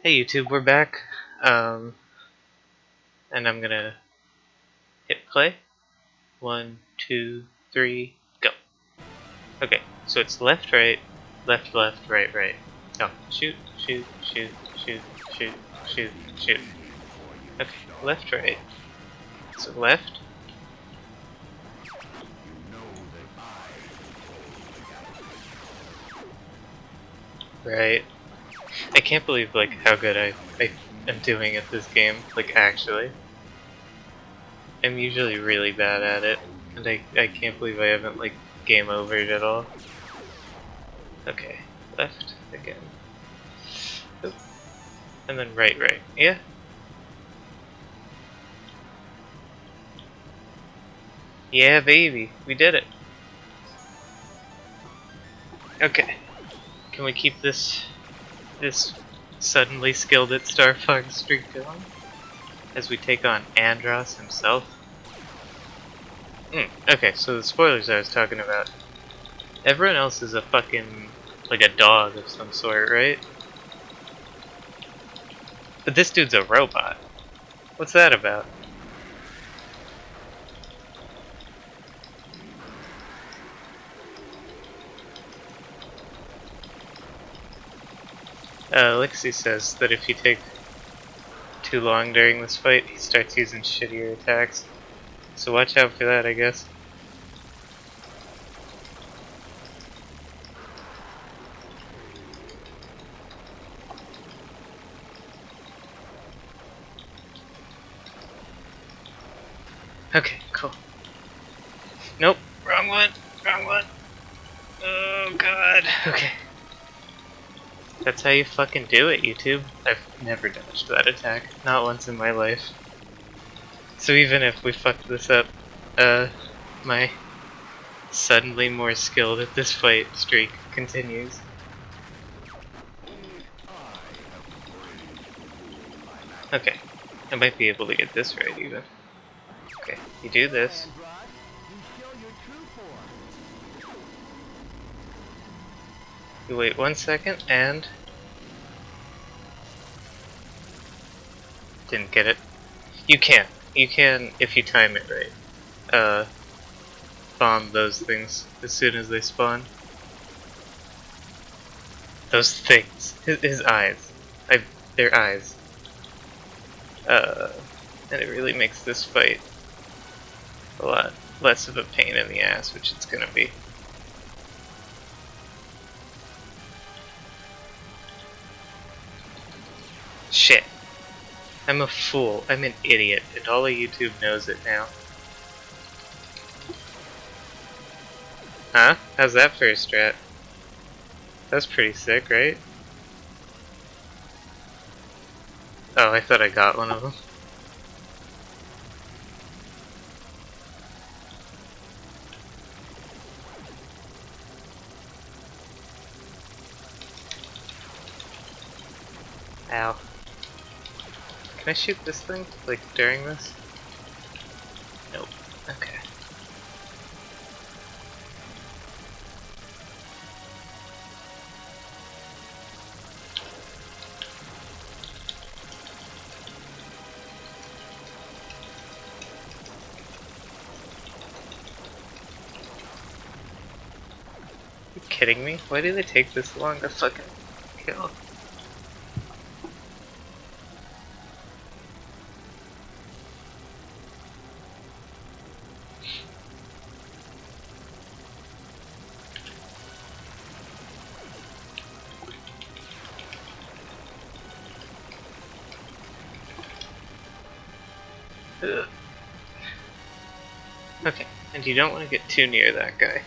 Hey YouTube, we're back. Um, and I'm gonna hit play. One, two, three, go. Okay, so it's left, right, left, left, right, right. No, shoot, shoot, shoot, shoot, shoot, shoot, shoot. Okay, left, right. So left. Right. I can't believe like how good I, I am doing at this game, like actually. I'm usually really bad at it, and I, I can't believe I haven't like game overed at all. Okay, left again. Oop. And then right, right. Yeah. Yeah, baby, we did it. Okay. Can we keep this this suddenly skilled at Star Fox streak going as we take on Andross himself. Mm, okay, so the spoilers I was talking about. Everyone else is a fucking like a dog of some sort, right? But this dude's a robot. What's that about? Uh, Lexi says that if you take too long during this fight, he starts using shittier attacks. So watch out for that, I guess. Okay, cool. Nope, wrong one, wrong one. Oh god, okay. That's how you fucking do it, YouTube. I've never dodged that attack. Not once in my life. So even if we fuck this up, uh, my suddenly more skilled at this fight streak continues. Okay, I might be able to get this right even. Okay, you do this. You wait one second and... Didn't get it. You can. You can if you time it right. Uh, bomb those things as soon as they spawn. Those things. His, his eyes. I, their eyes. Uh, and it really makes this fight a lot less of a pain in the ass, which it's gonna be. Shit. I'm a fool. I'm an idiot, and all of YouTube knows it now. Huh? How's that a strat? That's pretty sick, right? Oh, I thought I got one of them. Ow. Can I shoot this thing, like, during this? Nope. Okay. you kidding me? Why do they take this long to fucking kill? And you don't want to get too near that guy.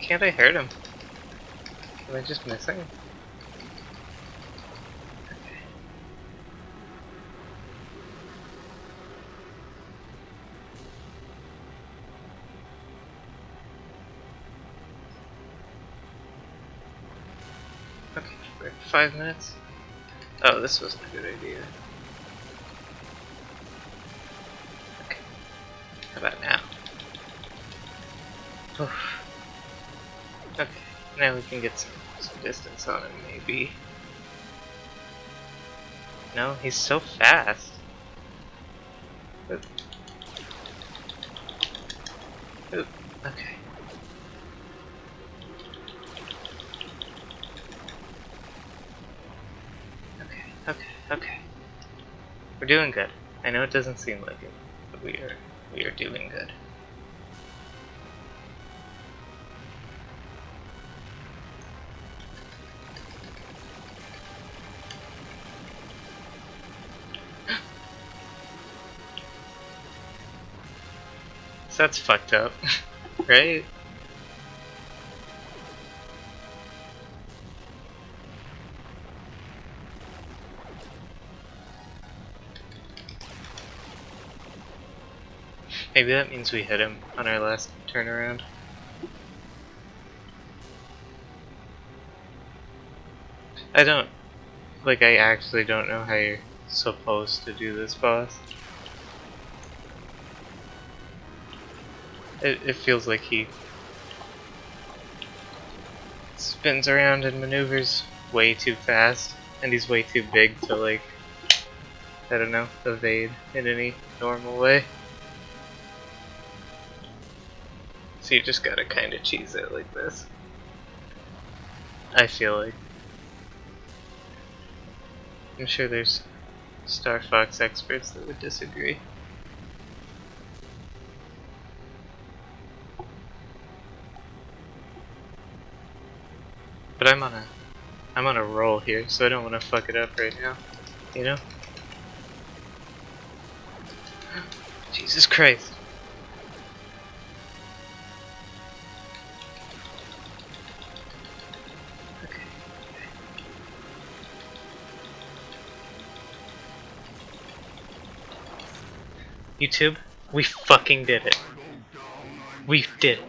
Can't I hurt him? Am I just missing? Five minutes. Oh, this wasn't a good idea. Okay. How about now? okay, now we can get some, some distance on him, maybe. No, he's so fast. Oop. Oop. Okay, We're doing good. I know it doesn't seem like it, but we are we are doing good. That's fucked up, right? Maybe that means we hit him on our last turnaround. I don't, like I actually don't know how you're supposed to do this boss. It, it feels like he spins around and maneuvers way too fast, and he's way too big to like, I don't know, evade in any normal way. So you just gotta kinda cheese it like this. I feel like. I'm sure there's Star Fox experts that would disagree. But I'm on a I'm on a roll here, so I don't want to fuck it up right now. You know? Jesus Christ. YouTube, we fucking did it. We did it.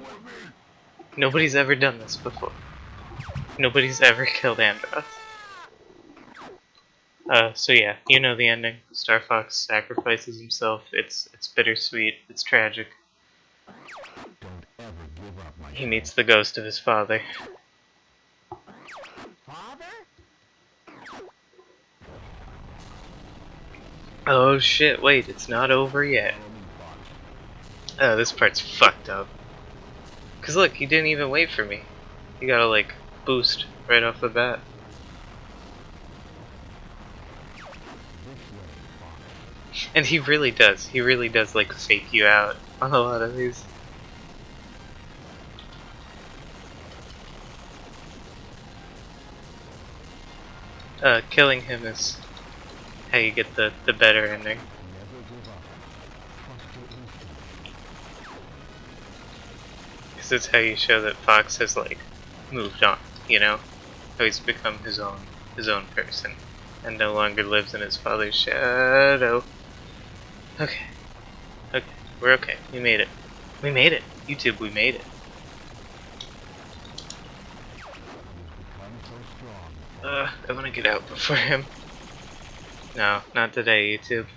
Nobody's ever done this before. Nobody's ever killed Andross. Uh, so yeah, you know the ending. Star Fox sacrifices himself. It's it's bittersweet. It's tragic. He meets the ghost of his father. Oh shit, wait, it's not over yet. Oh, this part's fucked up. Cause look, he didn't even wait for me. He gotta like boost right off the bat. And he really does. He really does like fake you out on a lot of these. Uh, killing him is how you get the, the better ending. Because it's how you show that Fox has like moved on, you know? How he's become his own his own person and no longer lives in his father's shadow. Okay. Okay. We're okay. We made it. We made it. YouTube, we made it. Uh, I want to get out before him. No, not today, YouTube.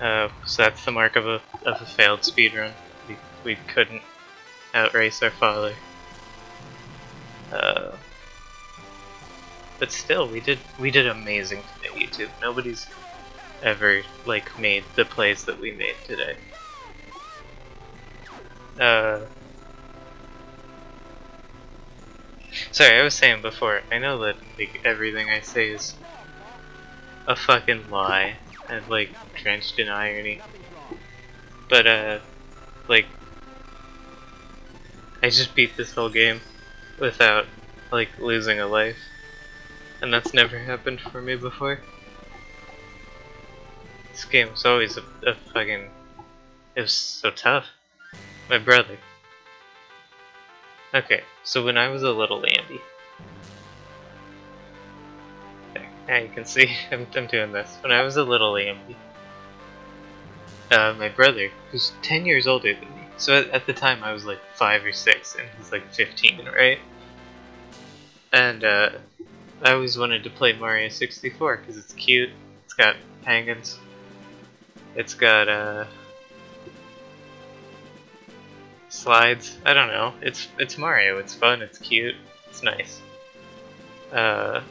Uh, so that's the mark of a of a failed speedrun. We we couldn't outrace our father. Uh, but still, we did we did amazing today, YouTube. Nobody's ever like made the plays that we made today. Uh, sorry, I was saying before. I know that like everything I say is a fucking lie and like drenched in irony, but uh, like I just beat this whole game without like losing a life. And that's never happened for me before. This game was always a, a fucking... It was so tough. My brother. Okay, so when I was a little Andy. Now you can see I'm, I'm doing this. When I was a little Andy. Uh, my brother, who's 10 years older than me. So at, at the time I was like 5 or 6 and he's like 15, right? And uh, I always wanted to play Mario 64 because it's cute. It's got penguins. It's got uh, slides. I don't know. It's it's Mario. It's fun. It's cute. It's nice. Uh,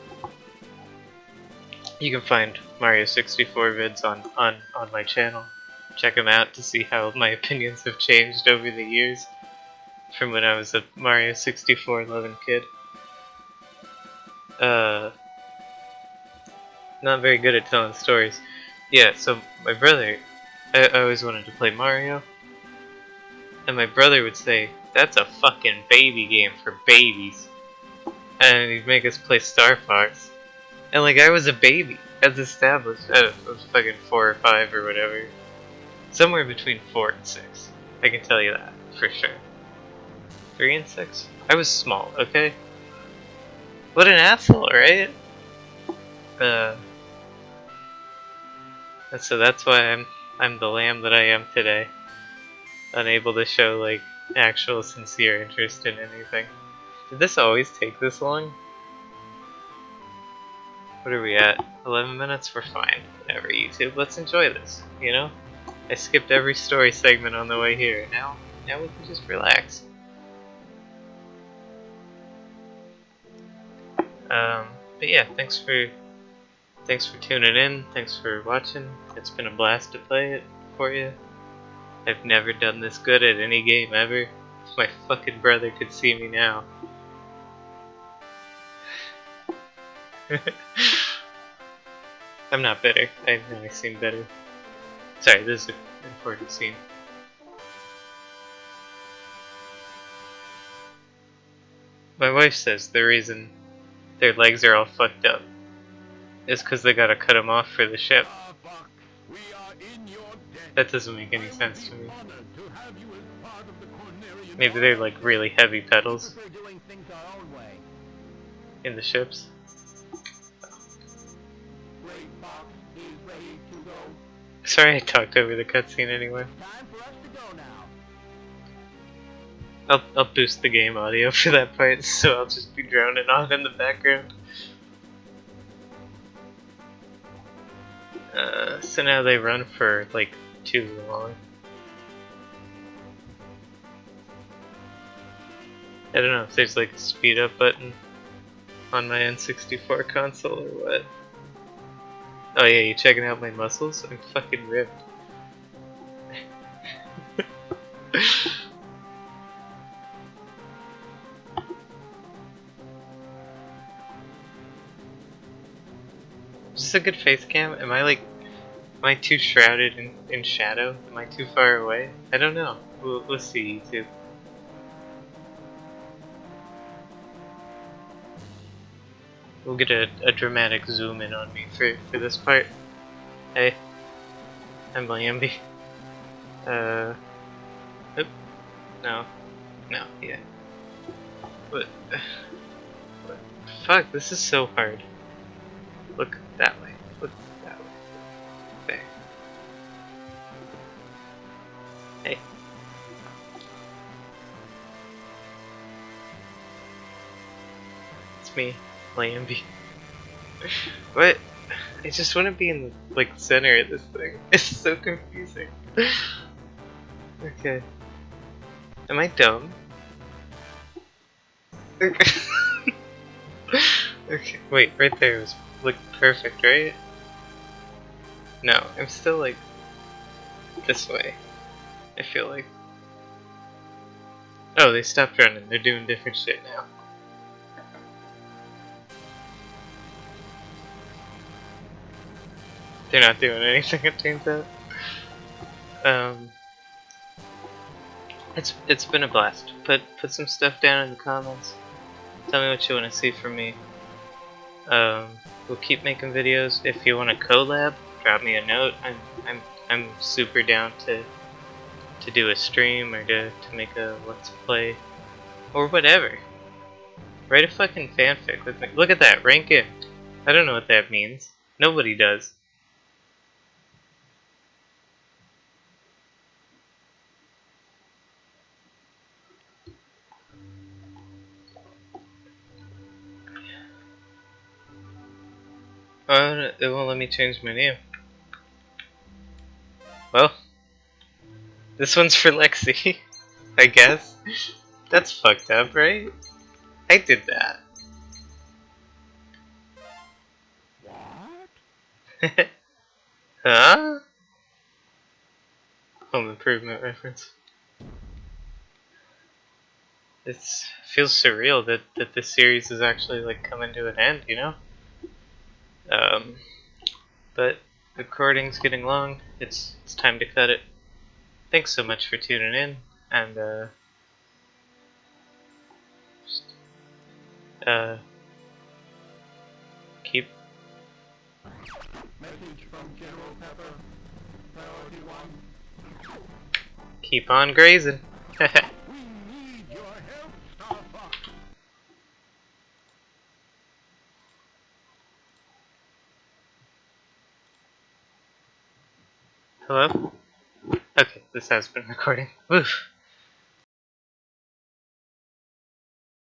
you can find Mario 64 vids on, on, on my channel. Check them out to see how my opinions have changed over the years from when I was a Mario 64 loving kid. Uh, not very good at telling stories. Yeah, so my brother, I, I always wanted to play Mario, and my brother would say, that's a fucking baby game for babies. And he'd make us play Star Fox. And like, I was a baby, as established. I was fucking four or five or whatever. Somewhere between four and six. I can tell you that, for sure. Three and six? I was small, okay? What an asshole, right? Uh, so that's why I'm I'm the lamb that I am today. Unable to show like actual sincere interest in anything. Did this always take this long? What are we at? 11 minutes? We're fine. Whatever, YouTube. Let's enjoy this, you know? I skipped every story segment on the way here. Now, now we can just relax. Um, but yeah, thanks for thanks for tuning in. Thanks for watching. It's been a blast to play it for you. I've never done this good at any game ever. My fucking brother could see me now. I'm not bitter. I've never seen better. Sorry, this is an important scene. My wife says the reason their legs are all fucked up is because they gotta cut them off for the ship. That doesn't make any sense to me. Maybe they're like really heavy pedals in the ships. Sorry I talked over the cutscene anyway. I'll, I'll boost the game audio for that part, so I'll just be droning on in the background. Uh, so now they run for like too long. I don't know if there's like a speed up button on my N64 console or what. Oh yeah, you checking out my muscles? I'm fucking ripped. This a good face cam? Am I like, am I too shrouded in, in shadow? Am I too far away? I don't know. We'll, we'll see YouTube. We'll get a, a dramatic zoom in on me for, for this part. Hey, I'm Lamby. Uh, oop, no, no, yeah. What, what, fuck, this is so hard. Look that way, look that way, there. Hey. It's me. Lambie. what? I just want to be in the like center of this thing. It's so confusing. okay. Am I dumb? Okay. Wait, right there was look perfect, right? No, I'm still like this way. I feel like. Oh, they stopped running. They're doing different shit now. They're not doing anything, it turns out. Um, it's it's been a blast. Put put some stuff down in the comments. Tell me what you want to see from me. Um, we'll keep making videos. If you want to collab, drop me a note. I'm I'm I'm super down to to do a stream or to to make a let's play or whatever. Write a fucking fanfic with me. Look at that, rank in. I don't know what that means. Nobody does. Uh, it won't let me change my name. Well, this one's for Lexi. I guess. That's fucked up, right? I did that. What? huh? Home improvement reference. It feels surreal that, that this series is actually like coming to an end, you know? Um, but the recording's getting long. It's it's time to cut it. Thanks so much for tuning in, and uh, just, uh, keep keep on grazing. We need your help, Star Fox. Hello. Okay, this has been recording. Woof.